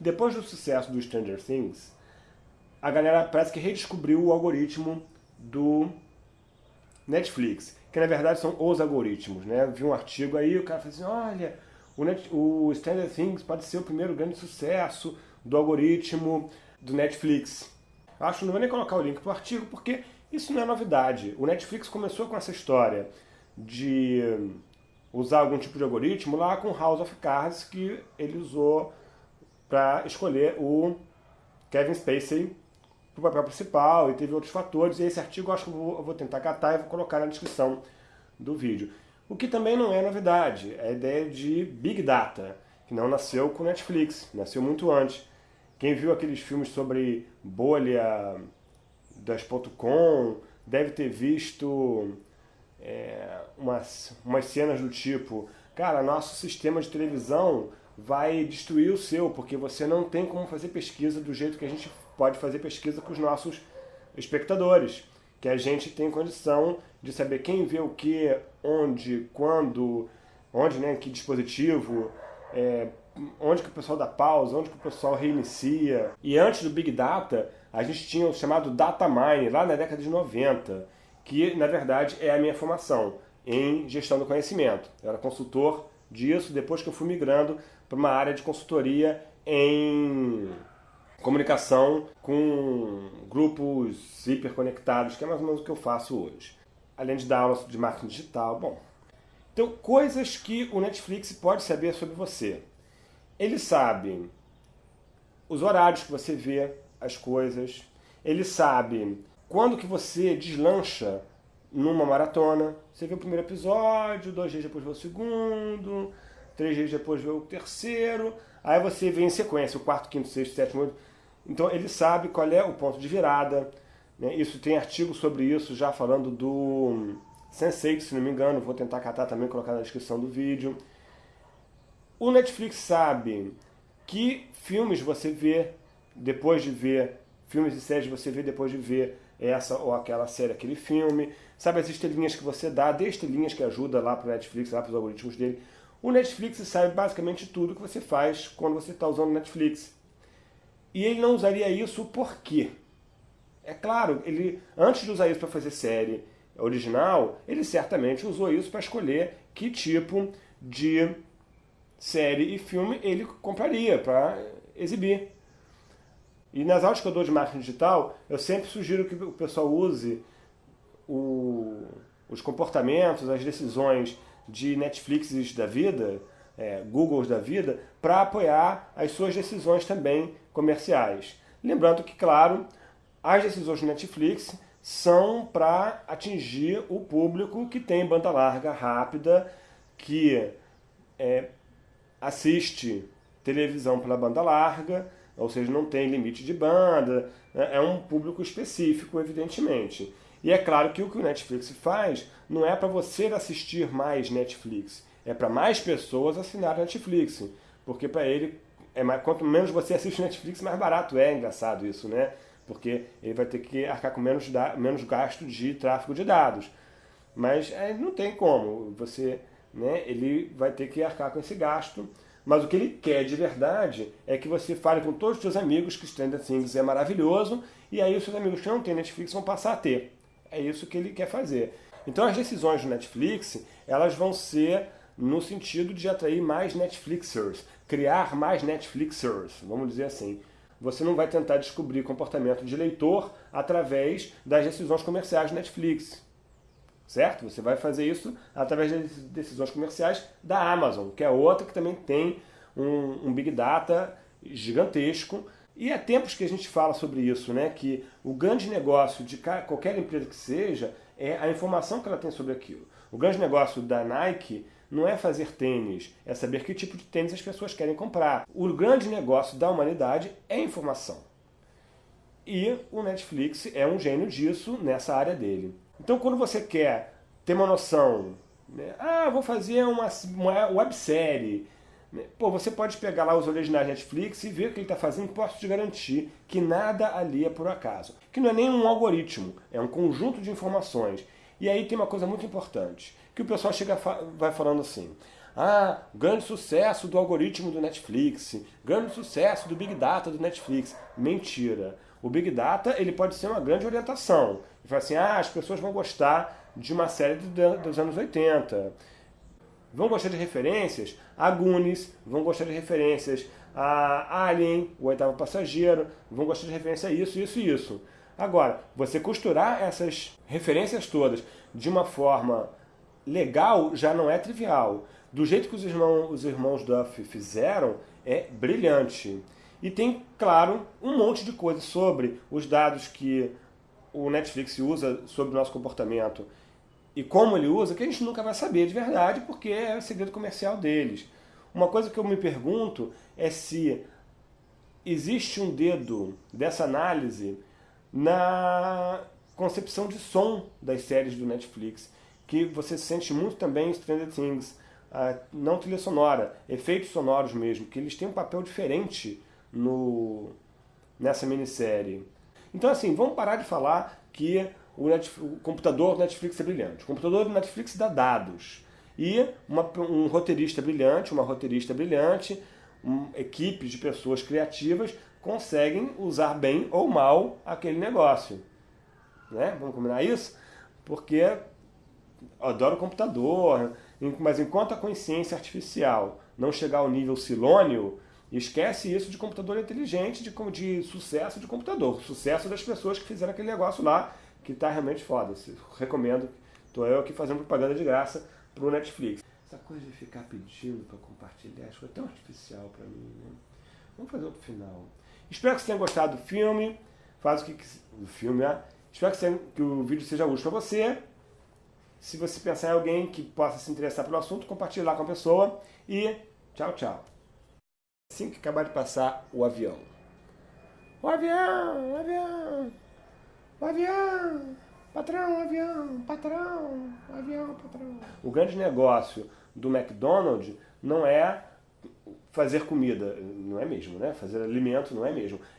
Depois do sucesso do Stranger Things, a galera parece que redescobriu o algoritmo do Netflix, que na verdade são os algoritmos, né? Vi um artigo aí, o cara falou assim, olha, o, Net, o Stranger Things pode ser o primeiro grande sucesso do algoritmo do Netflix. Acho que não vou nem colocar o link para o artigo, porque isso não é novidade. O Netflix começou com essa história de usar algum tipo de algoritmo lá com House of Cards, que ele usou para escolher o Kevin Spacey para o papel principal, e teve outros fatores, e esse artigo eu acho que eu vou, eu vou tentar catar e vou colocar na descrição do vídeo. O que também não é novidade, é a ideia de Big Data, que não nasceu com Netflix, nasceu muito antes. Quem viu aqueles filmes sobre bolha das .com deve ter visto é, umas, umas cenas do tipo cara, nosso sistema de televisão vai destruir o seu, porque você não tem como fazer pesquisa do jeito que a gente pode fazer pesquisa com os nossos espectadores. Que a gente tem condição de saber quem vê o que, onde, quando, onde, né, que dispositivo, é, onde que o pessoal dá pausa, onde que o pessoal reinicia. E antes do Big Data, a gente tinha o chamado Data Mine, lá na década de 90, que na verdade é a minha formação em gestão do conhecimento. Eu era consultor disso depois que eu fui migrando para uma área de consultoria em comunicação com grupos hiperconectados, que é mais ou menos o que eu faço hoje. Além de dar aula de marketing digital, bom. Então, coisas que o Netflix pode saber sobre você. Ele sabe os horários que você vê as coisas, ele sabe quando que você deslancha numa maratona. Você vê o primeiro episódio, dois dias depois vê o segundo, três dias depois vê o terceiro, aí você vê em sequência o quarto, quinto, sexto, sétimo, então ele sabe qual é o ponto de virada. Né? Isso tem artigo sobre isso já falando do Sense8, se não me engano, vou tentar catar também colocar na descrição do vídeo. O Netflix sabe que filmes você vê depois de ver, filmes e séries você vê depois de ver essa ou aquela série, aquele filme. Sabe as estrelinhas que você dá, dê estrelinhas que ajuda lá para o Netflix, lá para os algoritmos dele. O Netflix sabe basicamente tudo que você faz quando você está usando o Netflix. E ele não usaria isso por quê? É claro, ele antes de usar isso para fazer série original, ele certamente usou isso para escolher que tipo de série e filme ele compraria para exibir. E nas aulas que eu dou de marketing digital, eu sempre sugiro que o pessoal use o, os comportamentos, as decisões de Netflix da vida, é, Googles da vida, para apoiar as suas decisões também comerciais. Lembrando que, claro, as decisões do Netflix são para atingir o público que tem banda larga rápida, que é, assiste televisão pela banda larga, ou seja, não tem limite de banda, né? é um público específico, evidentemente. E é claro que o que o Netflix faz não é para você assistir mais Netflix, é para mais pessoas assinar Netflix, porque para ele, é mais, quanto menos você assiste Netflix, mais barato é, engraçado isso, né? Porque ele vai ter que arcar com menos, menos gasto de tráfego de dados. Mas é, não tem como, você, né, ele vai ter que arcar com esse gasto, mas o que ele quer de verdade é que você fale com todos os seus amigos que Stranger Things é maravilhoso, e aí os seus amigos que não têm Netflix vão passar a ter. É isso que ele quer fazer. Então as decisões do Netflix, elas vão ser no sentido de atrair mais Netflixers, criar mais Netflixers, vamos dizer assim. Você não vai tentar descobrir comportamento de leitor através das decisões comerciais do Netflix certo? Você vai fazer isso através das decisões comerciais da Amazon, que é outra que também tem um, um Big Data gigantesco. E há tempos que a gente fala sobre isso, né? que o grande negócio de qualquer empresa que seja é a informação que ela tem sobre aquilo. O grande negócio da Nike não é fazer tênis, é saber que tipo de tênis as pessoas querem comprar. O grande negócio da humanidade é informação. E o Netflix é um gênio disso nessa área dele. Então, quando você quer ter uma noção, né, ah, vou fazer uma, uma websérie, né, pô, você pode pegar lá os originais Netflix e ver o que ele está fazendo, posso te garantir que nada ali é por acaso. Que não é nem um algoritmo, é um conjunto de informações. E aí tem uma coisa muito importante, que o pessoal chega vai falando assim, Ah, grande sucesso do algoritmo do Netflix, grande sucesso do Big Data do Netflix. Mentira. O Big Data ele pode ser uma grande orientação. Ele fala assim, ah, as pessoas vão gostar de uma série dos anos 80. Vão gostar de referências a Goonies, vão gostar de referências a Alien, o oitavo passageiro, vão gostar de referência a isso, isso e isso. Agora, você costurar essas referências todas de uma forma legal já não é trivial. Do jeito que os irmãos, os irmãos Duff fizeram, é brilhante. E tem, claro, um monte de coisa sobre os dados que o Netflix usa sobre o nosso comportamento e como ele usa, que a gente nunca vai saber de verdade, porque é o segredo comercial deles. Uma coisa que eu me pergunto é se existe um dedo dessa análise na concepção de som das séries do Netflix, que você sente muito também em Stranger Things, não trilha sonora, efeitos sonoros mesmo, que eles têm um papel diferente no, nessa minissérie. Então assim, vamos parar de falar que o, Netflix, o computador do Netflix é brilhante. O computador do Netflix dá dados. E uma, um roteirista brilhante, uma roteirista brilhante, um, equipes de pessoas criativas conseguem usar bem ou mal aquele negócio. Né? Vamos combinar isso? Porque eu adoro computador, mas enquanto a consciência artificial não chegar ao nível silônio, esquece isso de computador inteligente, de, de sucesso de computador. Sucesso das pessoas que fizeram aquele negócio lá, que está realmente foda. Recomendo. Estou eu aqui fazendo propaganda de graça para o Netflix. Essa coisa de ficar pedindo para compartilhar, acho que é tão artificial para mim. Né? Vamos fazer outro final. Espero que você tenha gostado do filme. Faz o que, do filme, né? Espero que, você, que o vídeo seja útil para você. Se você pensar em alguém que possa se interessar pelo assunto, compartilhe lá com a pessoa. E tchau, tchau. Assim que acabar de passar o avião. O avião, o avião, o avião, patrão, avião, patrão, avião, patrão. O grande negócio do McDonald's não é fazer comida, não é mesmo, né? Fazer alimento não é mesmo.